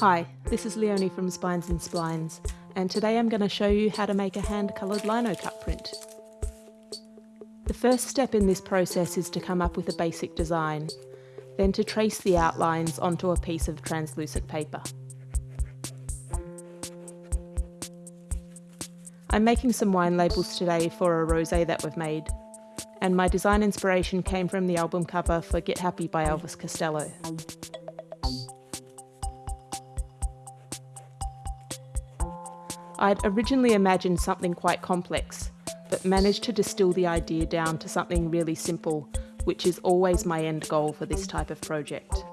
Hi, this is Leonie from Spines and Splines, and today I'm going to show you how to make a hand-coloured lino cut print. The first step in this process is to come up with a basic design, then to trace the outlines onto a piece of translucent paper. I'm making some wine labels today for a rosé that we've made, and my design inspiration came from the album cover for Get Happy by Elvis Costello. I'd originally imagined something quite complex, but managed to distill the idea down to something really simple, which is always my end goal for this type of project.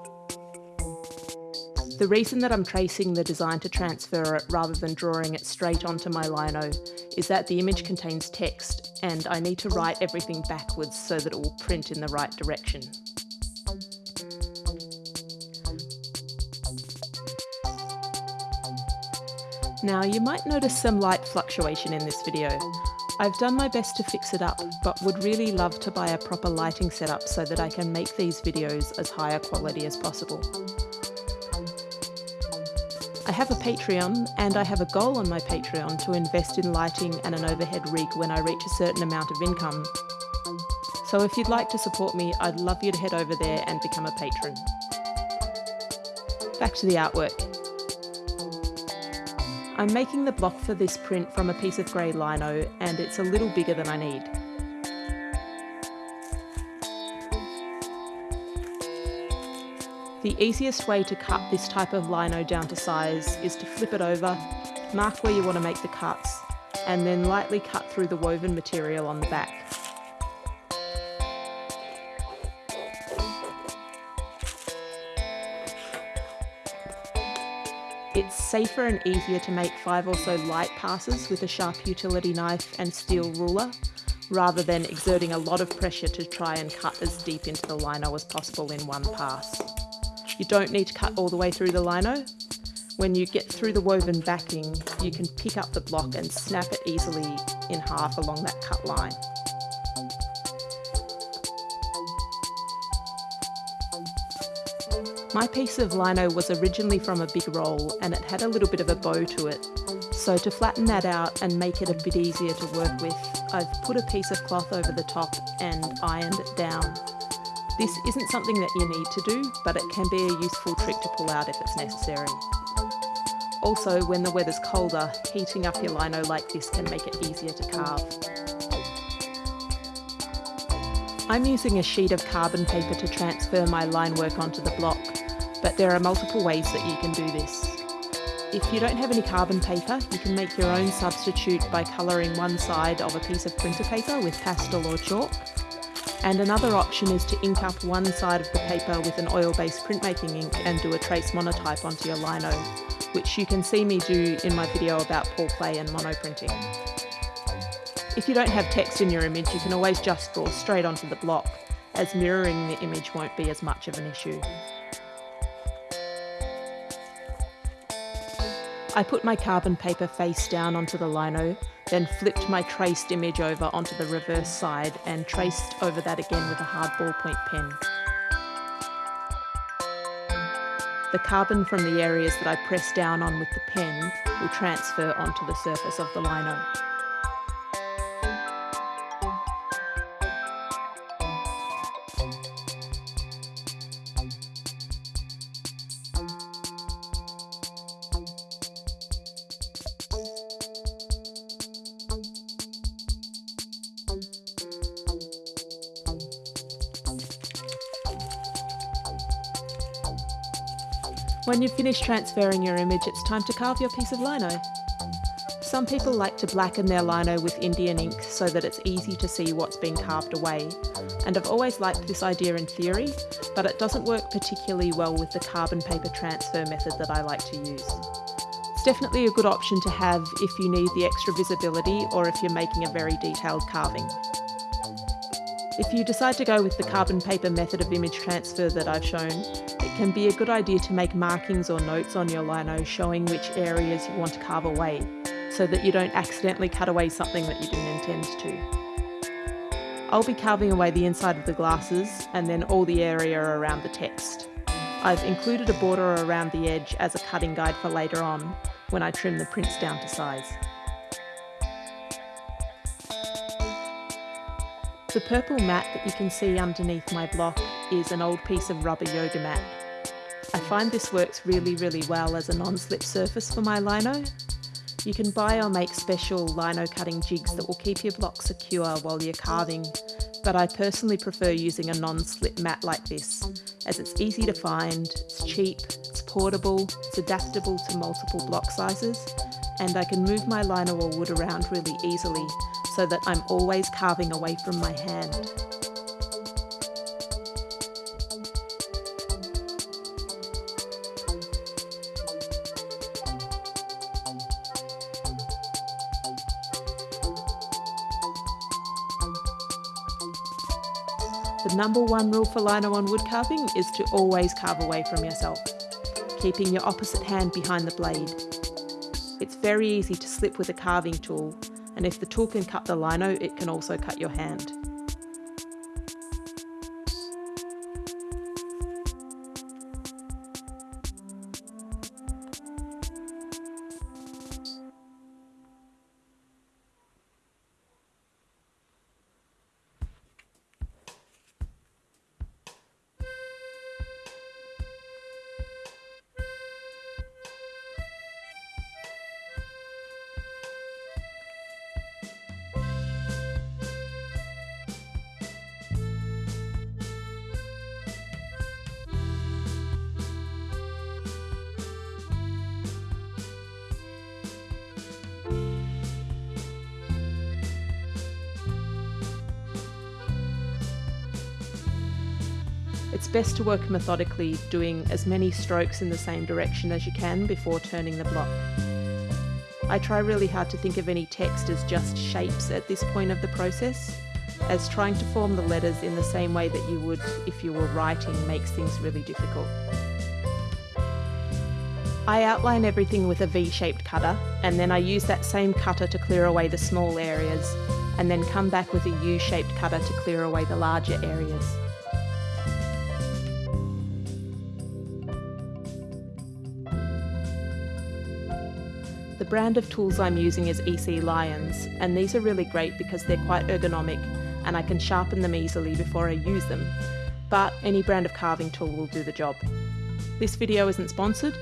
The reason that I'm tracing the design to transfer it rather than drawing it straight onto my lino is that the image contains text and I need to write everything backwards so that it will print in the right direction. Now you might notice some light fluctuation in this video. I've done my best to fix it up, but would really love to buy a proper lighting setup so that I can make these videos as high a quality as possible. I have a Patreon and I have a goal on my Patreon to invest in lighting and an overhead rig when I reach a certain amount of income. So if you'd like to support me, I'd love you to head over there and become a patron. Back to the artwork. I'm making the block for this print from a piece of grey lino and it's a little bigger than I need. The easiest way to cut this type of lino down to size is to flip it over, mark where you want to make the cuts, and then lightly cut through the woven material on the back. Safer and easier to make five or so light passes with a sharp utility knife and steel ruler, rather than exerting a lot of pressure to try and cut as deep into the lino as possible in one pass. You don't need to cut all the way through the lino. When you get through the woven backing, you can pick up the block and snap it easily in half along that cut line. My piece of lino was originally from a big roll and it had a little bit of a bow to it. So to flatten that out and make it a bit easier to work with, I've put a piece of cloth over the top and ironed it down. This isn't something that you need to do, but it can be a useful trick to pull out if it's necessary. Also, when the weather's colder, heating up your lino like this can make it easier to carve. I'm using a sheet of carbon paper to transfer my line work onto the block but there are multiple ways that you can do this. If you don't have any carbon paper, you can make your own substitute by colouring one side of a piece of printer paper with pastel or chalk. And another option is to ink up one side of the paper with an oil-based printmaking ink and do a trace monotype onto your lino, which you can see me do in my video about pour play and monoprinting. If you don't have text in your image, you can always just draw straight onto the block, as mirroring the image won't be as much of an issue. I put my carbon paper face down onto the lino, then flipped my traced image over onto the reverse side and traced over that again with a hard ballpoint pen. The carbon from the areas that I press down on with the pen will transfer onto the surface of the lino. When you've finished transferring your image, it's time to carve your piece of lino. Some people like to blacken their lino with Indian ink so that it's easy to see what's being carved away, and I've always liked this idea in theory, but it doesn't work particularly well with the carbon paper transfer method that I like to use. It's definitely a good option to have if you need the extra visibility or if you're making a very detailed carving. If you decide to go with the carbon paper method of image transfer that I've shown, can be a good idea to make markings or notes on your lino showing which areas you want to carve away, so that you don't accidentally cut away something that you didn't intend to. I'll be carving away the inside of the glasses and then all the area around the text. I've included a border around the edge as a cutting guide for later on when I trim the prints down to size. The purple mat that you can see underneath my block is an old piece of rubber yoga mat. I find this works really, really well as a non-slip surface for my lino. You can buy or make special lino cutting jigs that will keep your block secure while you're carving, but I personally prefer using a non-slip mat like this, as it's easy to find, it's cheap, it's portable, it's adaptable to multiple block sizes, and I can move my lino or wood around really easily so that I'm always carving away from my hand. Number one rule for lino on wood carving is to always carve away from yourself, keeping your opposite hand behind the blade. It's very easy to slip with a carving tool, and if the tool can cut the lino, it can also cut your hand. Best to work methodically, doing as many strokes in the same direction as you can before turning the block. I try really hard to think of any text as just shapes at this point of the process, as trying to form the letters in the same way that you would if you were writing makes things really difficult. I outline everything with a V-shaped cutter and then I use that same cutter to clear away the small areas and then come back with a U-shaped cutter to clear away the larger areas. The brand of tools I'm using is EC Lions, and these are really great because they're quite ergonomic and I can sharpen them easily before I use them, but any brand of carving tool will do the job. This video isn't sponsored,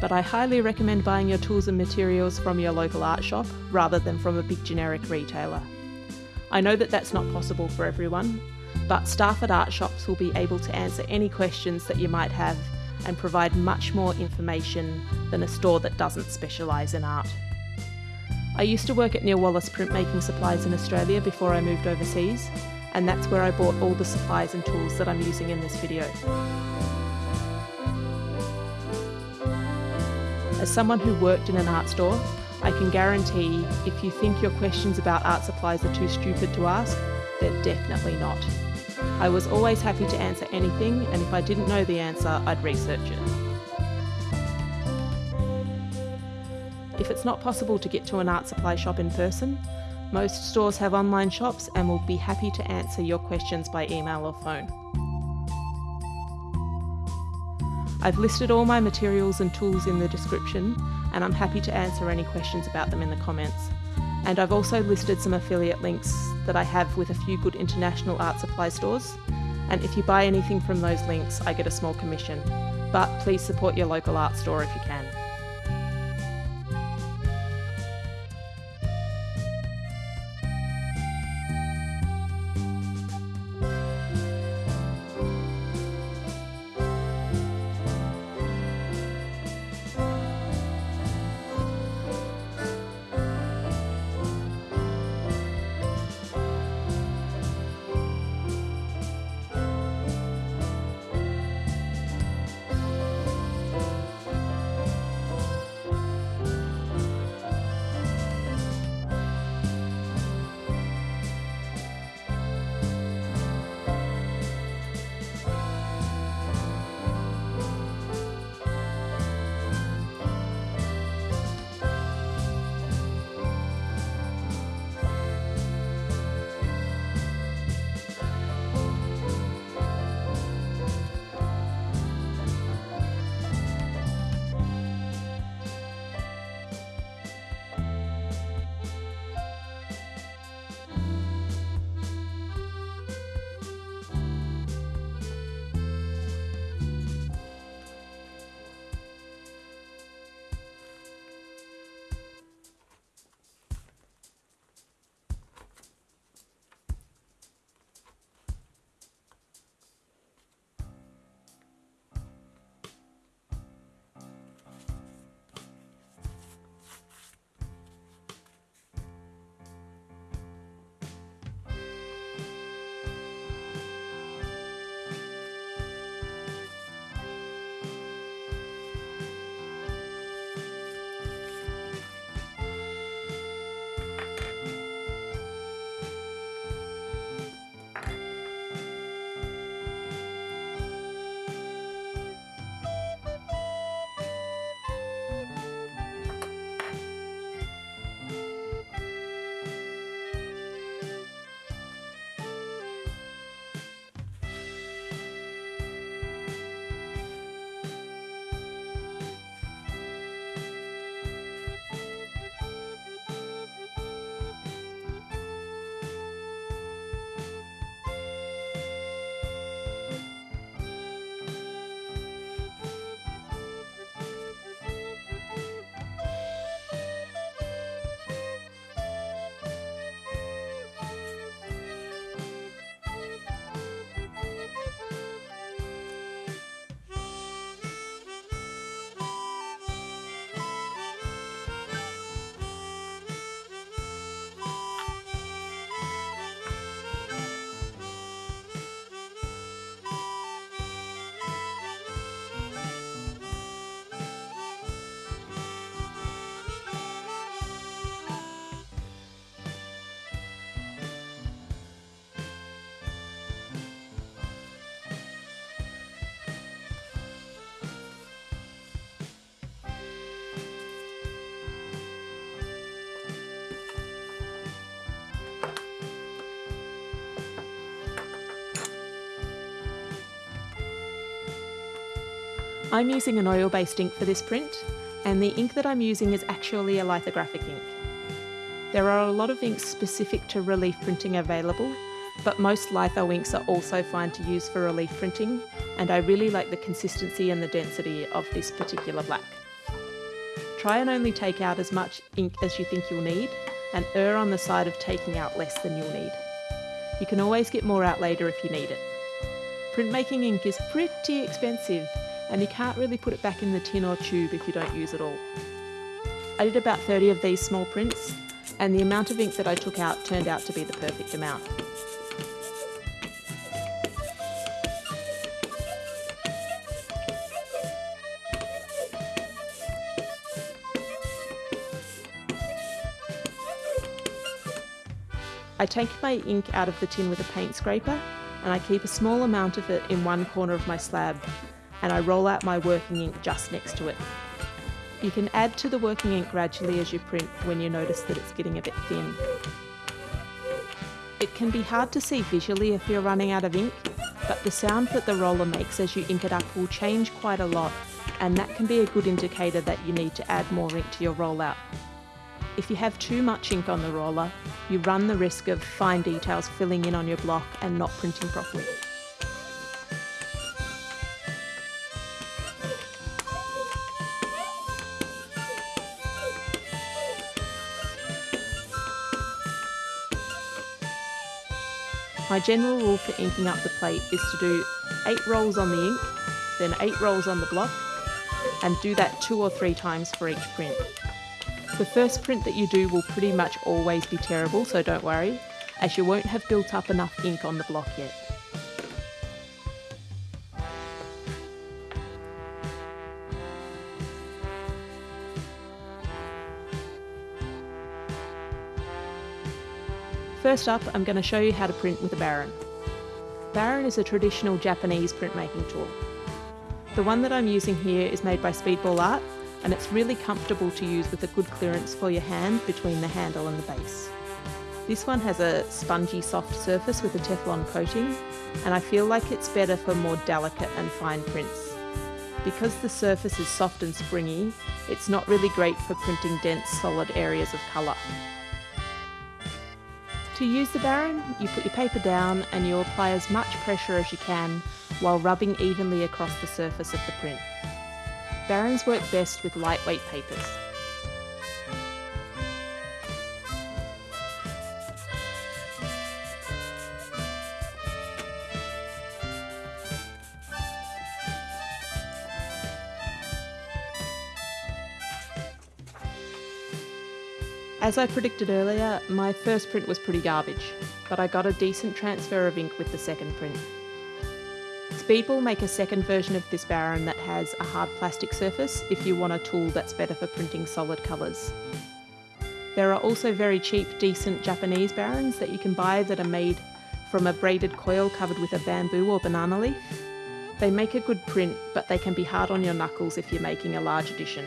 but I highly recommend buying your tools and materials from your local art shop rather than from a big generic retailer. I know that that's not possible for everyone, but staff at art shops will be able to answer any questions that you might have and provide much more information than a store that doesn't specialise in art. I used to work at Neil Wallace Printmaking Supplies in Australia before I moved overseas, and that's where I bought all the supplies and tools that I'm using in this video. As someone who worked in an art store, I can guarantee if you think your questions about art supplies are too stupid to ask, they're definitely not. I was always happy to answer anything, and if I didn't know the answer, I'd research it. If it's not possible to get to an art supply shop in person, most stores have online shops and will be happy to answer your questions by email or phone. I've listed all my materials and tools in the description and I'm happy to answer any questions about them in the comments. And I've also listed some affiliate links that I have with a few good international art supply stores. And if you buy anything from those links, I get a small commission. But please support your local art store if you can. I'm using an oil-based ink for this print, and the ink that I'm using is actually a lithographic ink. There are a lot of inks specific to relief printing available, but most litho inks are also fine to use for relief printing, and I really like the consistency and the density of this particular black. Try and only take out as much ink as you think you'll need, and err on the side of taking out less than you'll need. You can always get more out later if you need it. Printmaking ink is pretty expensive, and you can't really put it back in the tin or tube if you don't use it all. I did about 30 of these small prints, and the amount of ink that I took out turned out to be the perfect amount. I take my ink out of the tin with a paint scraper and I keep a small amount of it in one corner of my slab and I roll out my working ink just next to it. You can add to the working ink gradually as you print when you notice that it's getting a bit thin. It can be hard to see visually if you're running out of ink, but the sound that the roller makes as you ink it up will change quite a lot and that can be a good indicator that you need to add more ink to your rollout. If you have too much ink on the roller, you run the risk of fine details filling in on your block and not printing properly. My general rule for inking up the plate is to do 8 rolls on the ink, then 8 rolls on the block, and do that two or three times for each print. The first print that you do will pretty much always be terrible, so don't worry, as you won't have built up enough ink on the block yet. First up, I'm going to show you how to print with a Baren. Baren is a traditional Japanese printmaking tool. The one that I'm using here is made by Speedball Art and it's really comfortable to use with a good clearance for your hand between the handle and the base. This one has a spongy soft surface with a Teflon coating and I feel like it's better for more delicate and fine prints. Because the surface is soft and springy, it's not really great for printing dense solid areas of colour. To use the baren, you put your paper down and you apply as much pressure as you can while rubbing evenly across the surface of the print. Barens work best with lightweight papers. As I predicted earlier, my first print was pretty garbage, but I got a decent transfer of ink with the second print. Speedball make a second version of this Baren that has a hard plastic surface if you want a tool that's better for printing solid colours. There are also very cheap, decent Japanese Barens that you can buy that are made from a braided coil covered with a bamboo or banana leaf. They make a good print, but they can be hard on your knuckles if you're making a large edition.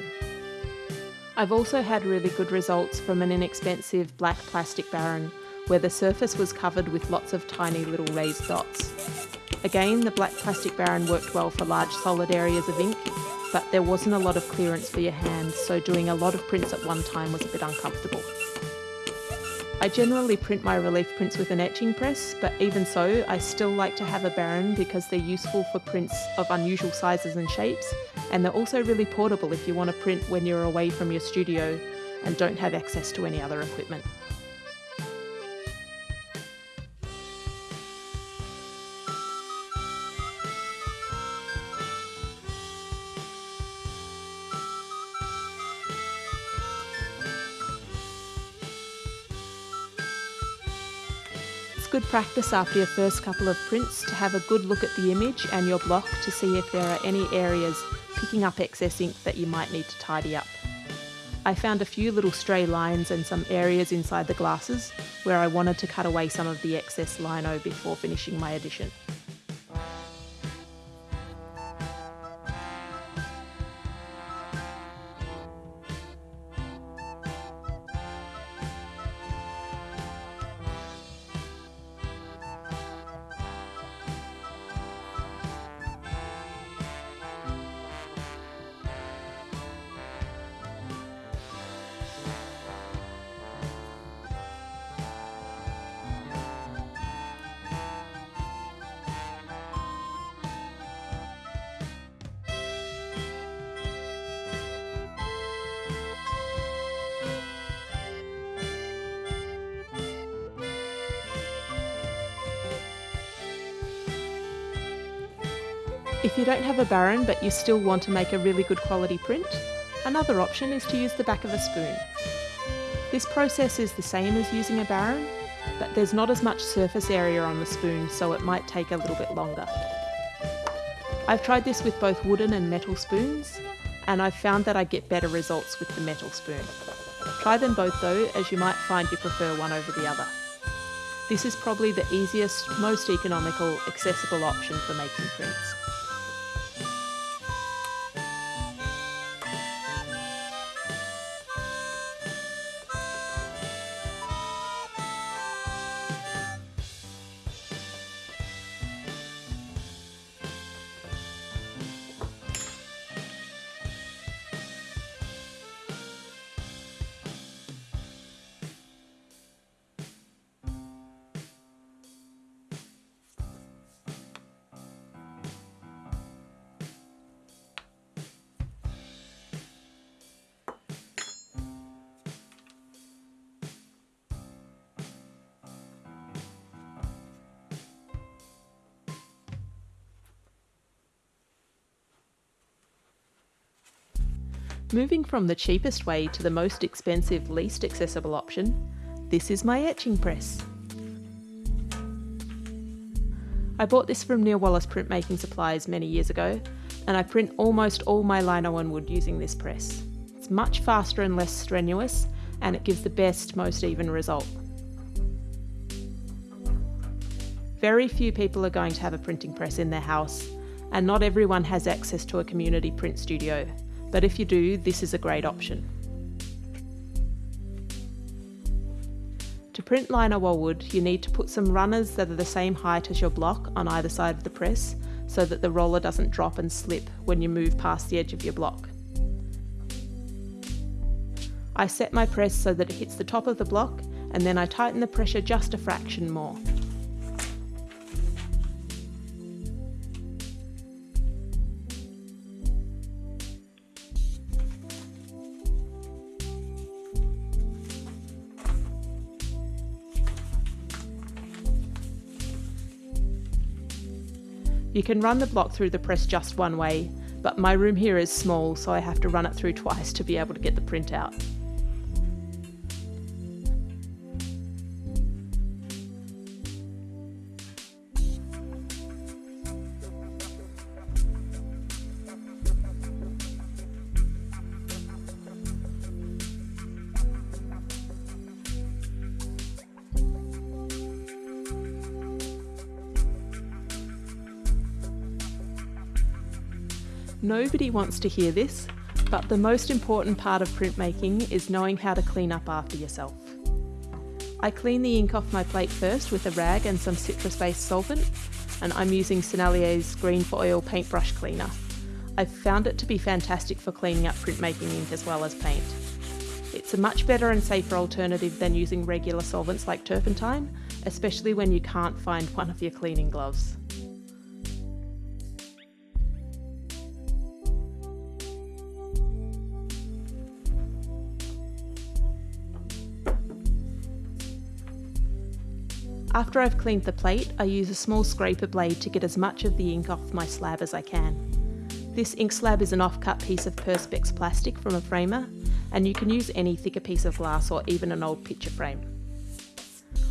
I've also had really good results from an inexpensive black plastic baren where the surface was covered with lots of tiny little raised dots. Again, the black plastic baren worked well for large solid areas of ink, but there wasn't a lot of clearance for your hand, so doing a lot of prints at one time was a bit uncomfortable. I generally print my relief prints with an etching press, but even so, I still like to have a Baren because they're useful for prints of unusual sizes and shapes, and they're also really portable if you want to print when you're away from your studio and don't have access to any other equipment. Practice after your first couple of prints to have a good look at the image and your block to see if there are any areas picking up excess ink that you might need to tidy up. I found a few little stray lines and some areas inside the glasses where I wanted to cut away some of the excess lino before finishing my edition. If you don't have a baren but you still want to make a really good quality print, another option is to use the back of a spoon. This process is the same as using a baren, but there's not as much surface area on the spoon so it might take a little bit longer. I've tried this with both wooden and metal spoons, and I've found that I get better results with the metal spoon. Try them both though, as you might find you prefer one over the other. This is probably the easiest, most economical, accessible option for making prints. Moving from the cheapest way to the most expensive, least accessible option, this is my etching press. I bought this from Neil Wallace Printmaking Supplies many years ago, and I print almost all my lino wood using this press. It's much faster and less strenuous, and it gives the best, most even result. Very few people are going to have a printing press in their house, and not everyone has access to a community print studio, but if you do, this is a great option. To print lino wood, you need to put some runners that are the same height as your block on either side of the press so that the roller doesn't drop and slip when you move past the edge of your block. I set my press so that it hits the top of the block and then I tighten the pressure just a fraction more. You can run the block through the press just one way, but my room here is small so I have to run it through twice to be able to get the print out. Nobody wants to hear this, but the most important part of printmaking is knowing how to clean up after yourself. I clean the ink off my plate first with a rag and some citrus-based solvent, and I'm using Sennelier's Green for Oil paintbrush cleaner. I've found it to be fantastic for cleaning up printmaking ink as well as paint. It's a much better and safer alternative than using regular solvents like turpentine, especially when you can't find one of your cleaning gloves. After I've cleaned the plate, I use a small scraper blade to get as much of the ink off my slab as I can. This ink slab is an off-cut piece of Perspex plastic from a framer, and you can use any thicker piece of glass or even an old picture frame.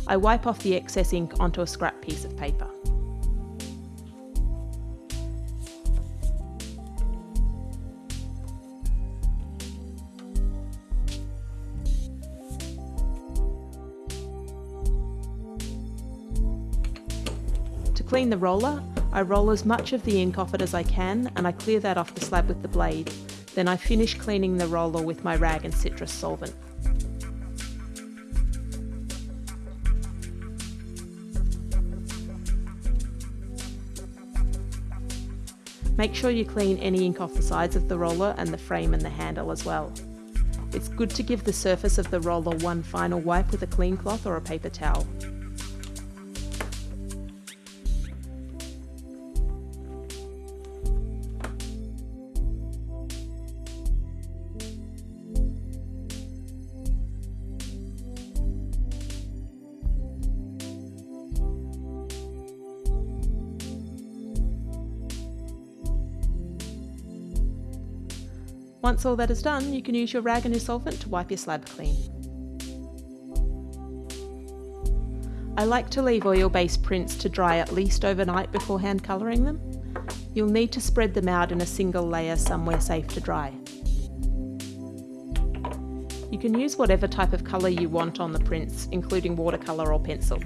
I wipe off the excess ink onto a scrap piece of paper. Clean the roller, I roll as much of the ink off it as I can and I clear that off the slab with the blade. Then I finish cleaning the roller with my rag and citrus solvent. Make sure you clean any ink off the sides of the roller and the frame and the handle as well. It's good to give the surface of the roller one final wipe with a clean cloth or a paper towel. Once all that is done, you can use your rag and your solvent to wipe your slab clean. I like to leave oil-based prints to dry at least overnight before hand colouring them. You'll need to spread them out in a single layer somewhere safe to dry. You can use whatever type of colour you want on the prints, including watercolour or pencil.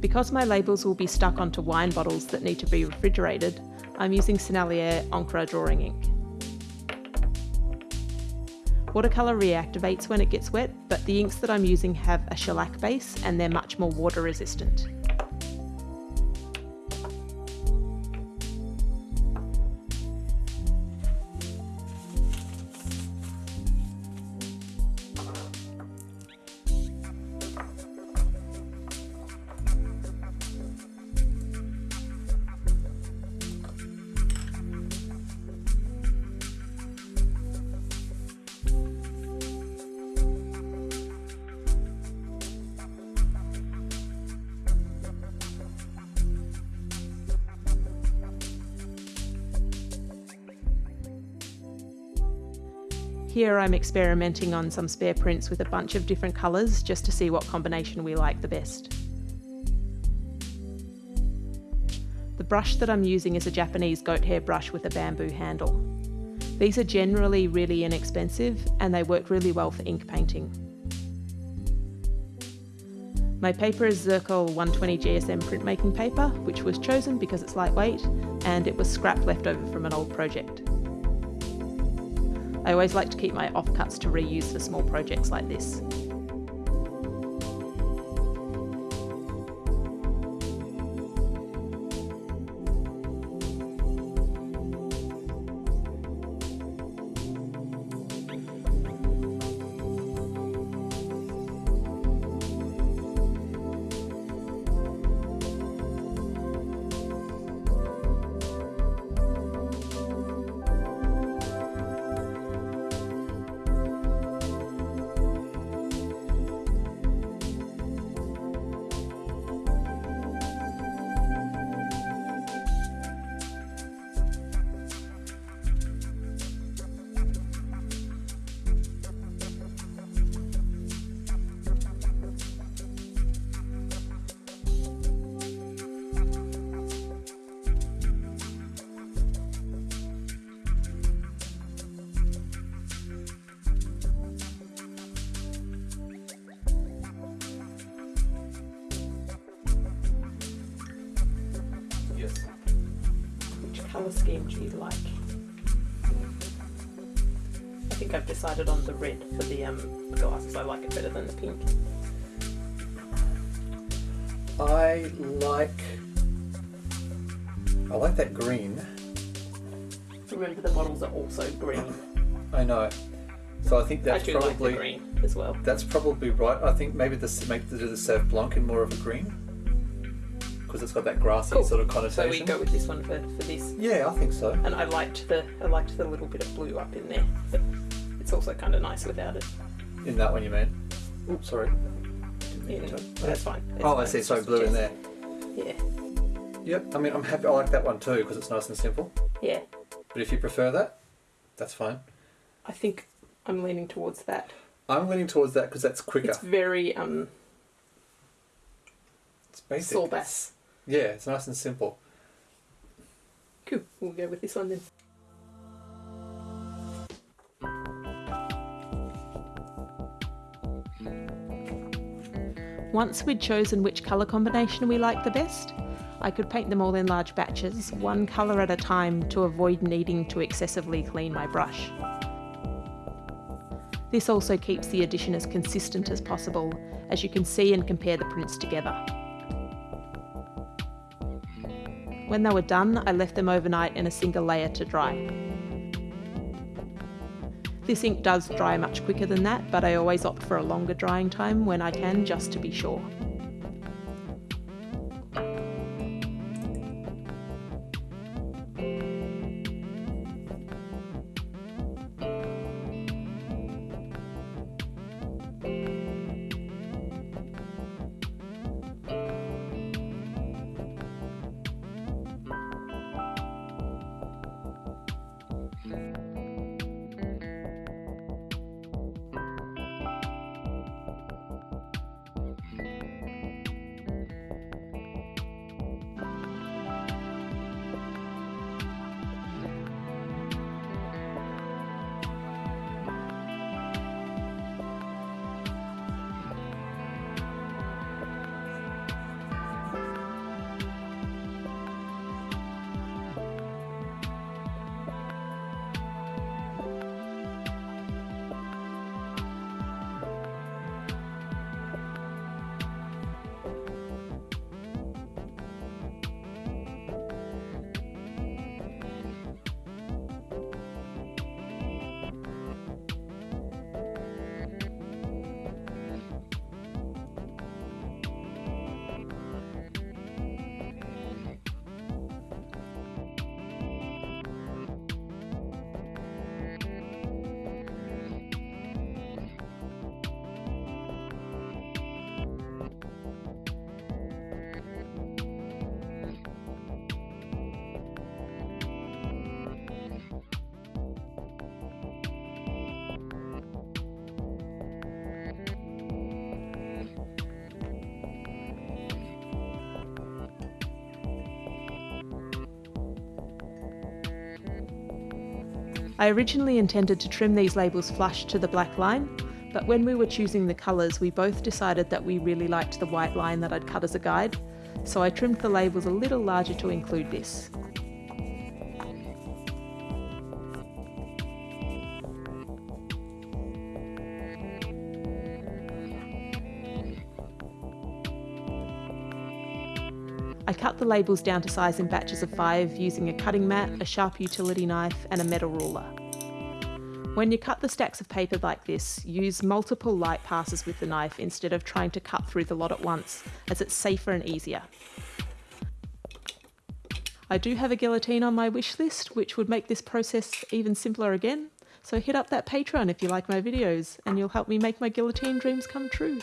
Because my labels will be stuck onto wine bottles that need to be refrigerated, I'm using Sennelier Encre drawing ink. Watercolour reactivates when it gets wet, but the inks that I'm using have a shellac base and they're much more water resistant. Here I'm experimenting on some spare prints with a bunch of different colours just to see what combination we like the best. The brush that I'm using is a Japanese goat hair brush with a bamboo handle. These are generally really inexpensive and they work really well for ink painting. My paper is Zerkall 120 GSM printmaking paper, which was chosen because it's lightweight and it was scrap left over from an old project. I always like to keep my offcuts to reuse for small projects like this. Colour scheme do you like? I think I've decided on the red for the um, glasses. I like it better than the pink. I like I like that green. Remember the bottles are also green. I know. So I think that's I do probably like the green as well. that's probably right. I think maybe this make the, the Sauv Blanc in more of a green because it's got that grassy Cool. sort of connotation. So we go with this one for, for this. Yeah, I think so. And I liked the I liked the little bit of blue up in there, but it's also kind of nice without it. In that one, you mean? Oops, sorry. In, that's fine. That's Oh, I see. So blue in there. Yeah, Yep. I mean, I'm happy. I like that one too because it's nice and simple. yeah. But if you prefer that, that's fine. I think I'm leaning towards that. I'm leaning towards that because that's quicker. It's very um It's basic. Saul Bass. Yeah, it's nice and simple. Cool. We'll go with this one then. Once we'd chosen which colour combination we liked the best, I could paint them all in large batches, one colour at a time to avoid needing to excessively clean my brush. This also keeps the addition as consistent as possible, as you can see and compare the prints together. When they were done, I left them overnight in a single layer to dry. This ink does dry much quicker than that, but I always opt for a longer drying time when I can just to be sure. I originally intended to trim these labels flush to the black line, but when we were choosing the colours we both decided that we really liked the white line that I'd cut as a guide, so I trimmed the labels a little larger to include this. Labels down to size in batches of five using a cutting mat, a sharp utility knife and a metal ruler. When you cut the stacks of paper like this, use multiple light passes with the knife instead of trying to cut through the lot at once, as it's safer and easier. I do have a guillotine on my wish list, which would make this process even simpler again, so hit up that Patreon if you like my videos, and you'll help me make my guillotine dreams come true.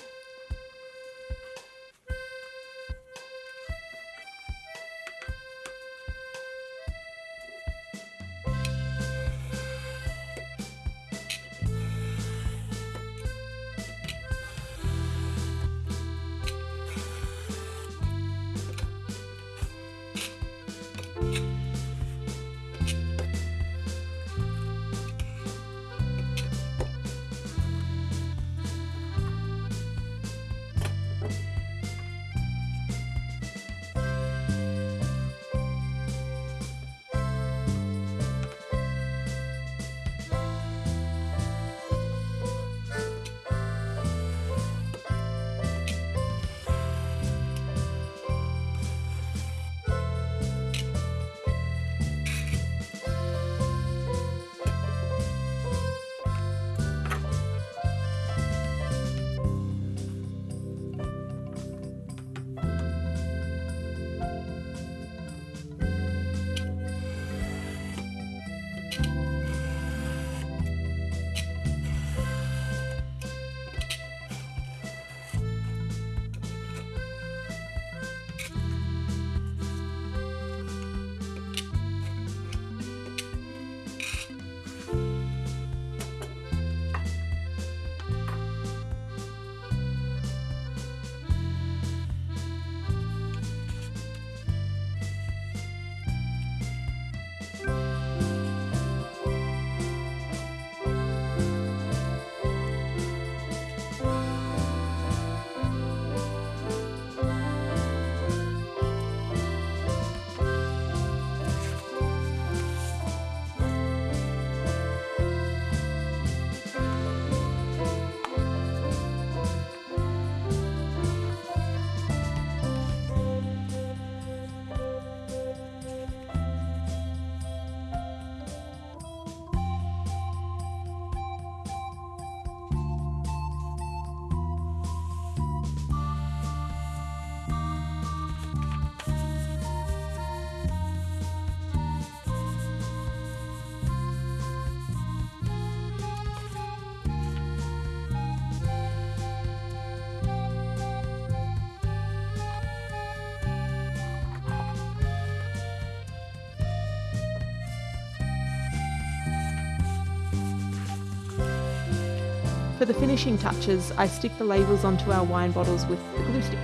For the finishing touches, I stick the labels onto our wine bottles with the glue stick.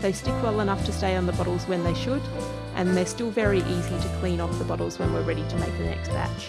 They stick well enough to stay on the bottles when they should, and they're still very easy to clean off the bottles when we're ready to make the next batch.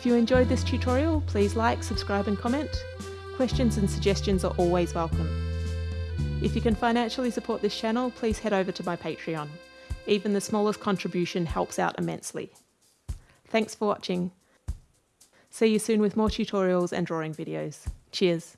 If you enjoyed this tutorial, please like, subscribe and comment. Questions and suggestions are always welcome. If you can financially support this channel, please head over to my Patreon. Even the smallest contribution helps out immensely. Thanks for watching. See you soon with more tutorials and drawing videos. Cheers!